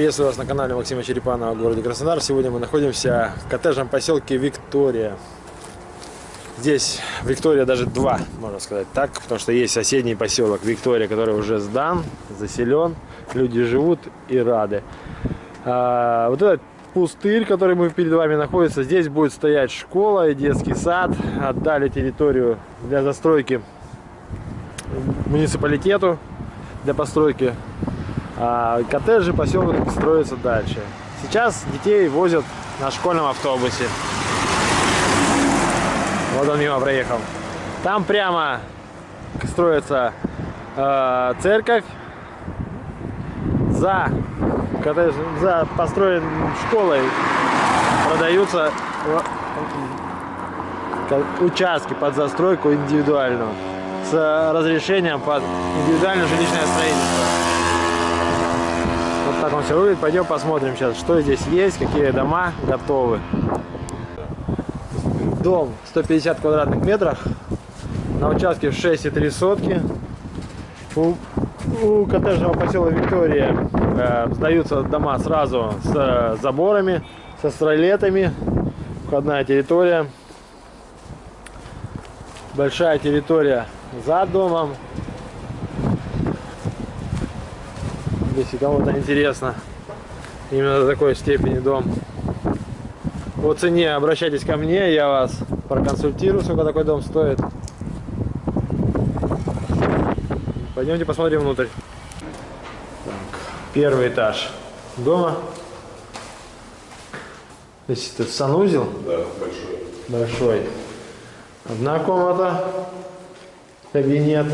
Приветствую вас на канале Максима Черепанова в городе Краснодар. Сегодня мы находимся в коттеджном поселке Виктория. Здесь Виктория даже два, можно сказать так, потому что есть соседний поселок Виктория, который уже сдан, заселен, люди живут и рады. А, вот этот пустырь, который мы перед вами находится, здесь будет стоять школа и детский сад. Отдали территорию для застройки муниципалитету для постройки коттеджи, поселок строится дальше. Сейчас детей возят на школьном автобусе. Вот он мимо проехал. Там прямо строится э, церковь. За, коттедж, за построен школой продаются участки под застройку индивидуальную с разрешением под индивидуальное жилищное строительство. Так он все выглядит. Пойдем посмотрим сейчас, что здесь есть, какие дома готовы. Дом 150 квадратных метров. На участке 6,3 сотки. У, у коттеджного посела Виктория э, сдаются дома сразу с э, заборами, со стрелетами. Входная территория. Большая территория за домом. Если кому-то интересно именно до такой степени дом. По цене обращайтесь ко мне, я вас проконсультирую, сколько такой дом стоит. Пойдемте посмотрим внутрь. Так, первый этаж дома. Здесь это санузел? Да, большой. Большой. Одна комната, кабинет.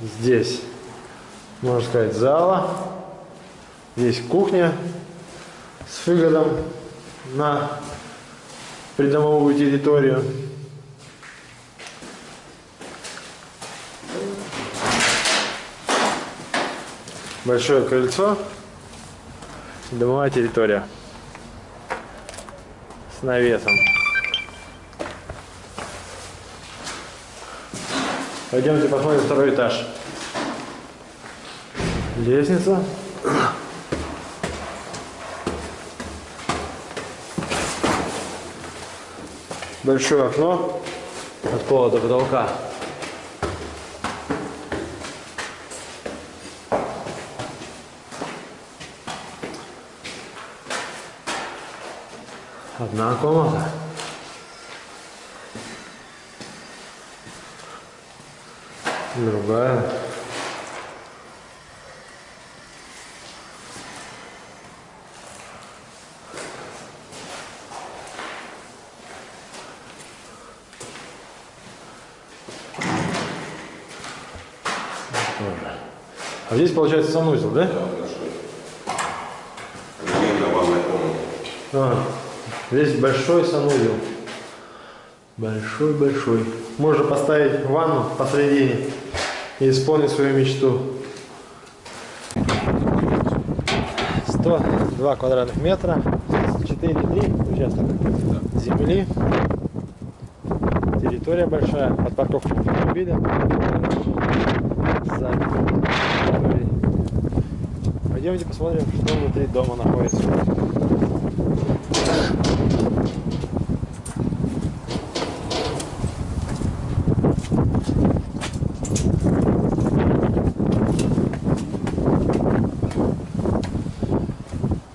Здесь можно сказать, зала. Здесь кухня с выходом на придомовую территорию. Большое крыльцо, домовая территория с навесом. Пойдемте посмотрим второй этаж. Лестница. Большое окно от пола до потолка. Одна комната. Другая. А здесь получается санузел, да? Да, большой. Отдельно ванная комната. А, здесь большой санузел. Большой-большой. Можно поставить ванну посредине и исполнить свою мечту. 102 квадратных метра, 4,3 участок земли. Территория большая, под парковку автомобиля. Сзади. Пойдемте посмотрим, что внутри дома находится.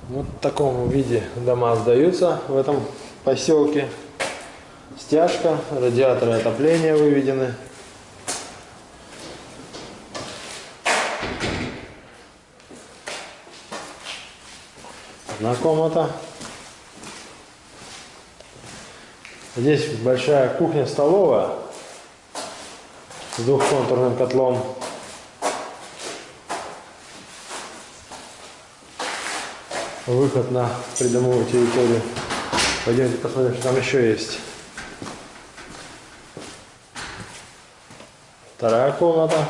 Вот в таком виде дома сдаются в этом поселке. Стяжка, радиаторы отопления выведены. Одна комната. Здесь большая кухня-столовая с двухконтурным котлом. Выход на придомовую территорию. Пойдемте посмотрим, что там еще есть. Вторая комната.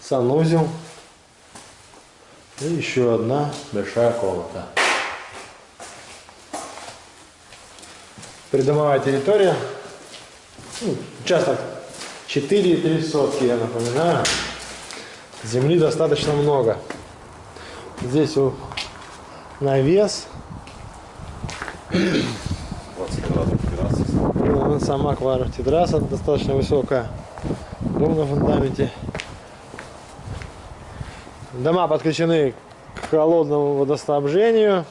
Санузел. И еще одна большая комната. Придомовая территория. Ну, участок 4,3 сотки, я напоминаю. Земли достаточно много. Здесь у навес. 20 квадратов террасы. Сама квартира терраса достаточно высокая. Дом на фундаменте. Дома подключены к холодному водоснабжению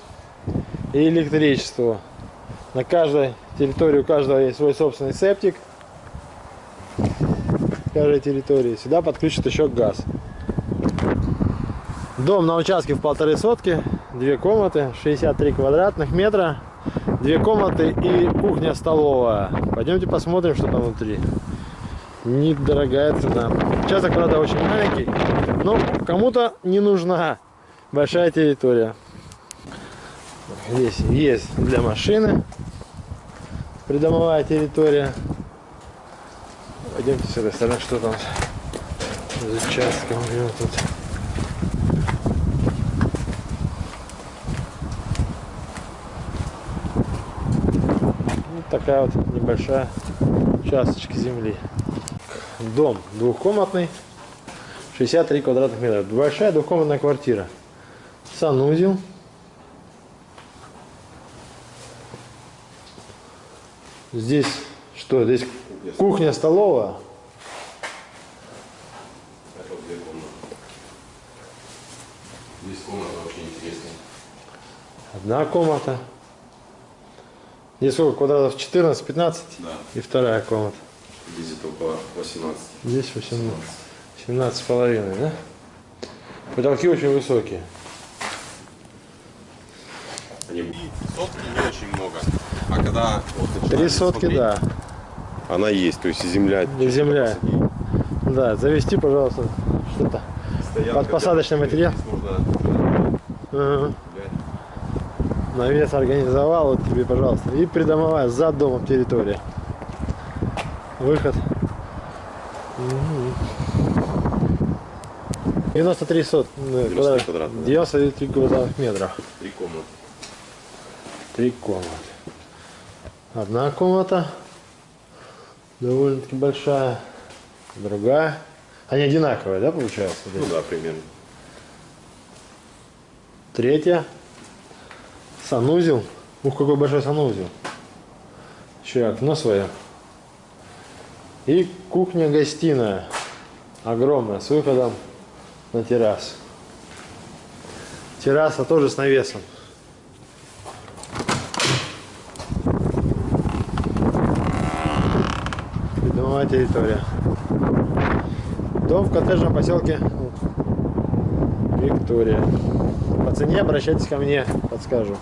и электричеству. На каждой территории у каждого есть свой собственный септик. Каждой территории. Сюда подключат еще газ. Дом на участке в полторы сотки, две комнаты, 63 квадратных метра, две комнаты и кухня-столовая. Пойдемте посмотрим, что там внутри. Недорогая цена. Участок, правда, очень маленький, но кому-то не нужна большая территория. Здесь есть для машины придомовая территория. Пойдемте с этой стороны, что там с участком у него тут. Вот такая вот небольшая участочка земли. Дом двухкомнатный, 63 квадратных метра. Большая двухкомнатная квартира. Санузел. Здесь что? Здесь кухня, столовая. Здесь комната очень интересная. Одна комната. Здесь сколько квадратов? 14, 15? Да. И вторая комната. Около 18. Здесь 18, 17 с половиной, да? Потолки очень высокие. Они сотки не очень много. А когда вот Три сотки, смотреть, да. Она есть, то есть земля. И земля. Да, завести, пожалуйста, что-то. Под посадочный материал. Нужно Ага. гулять. Навес организовал, вот тебе, пожалуйста. И придомовая, за домом территория. Выход. Мгм. 93 сот, э, 93 квадрат- квадратных, да. 93 квадратных метров. Три комнаты. Три комнаты. Одна комната довольно-таки большая, другая. Они одинаковые, да, получается? Ну да, примерно. Третья. Санузел. Ух, какой большой санузел. Еще окно свое. И кухня-гостиная. Огромная, с выходом на террасу. Терраса тоже с навесом. Придомовая территория. Дом в коттеджном поселке Виктория. По цене обращайтесь ко мне, подскажу.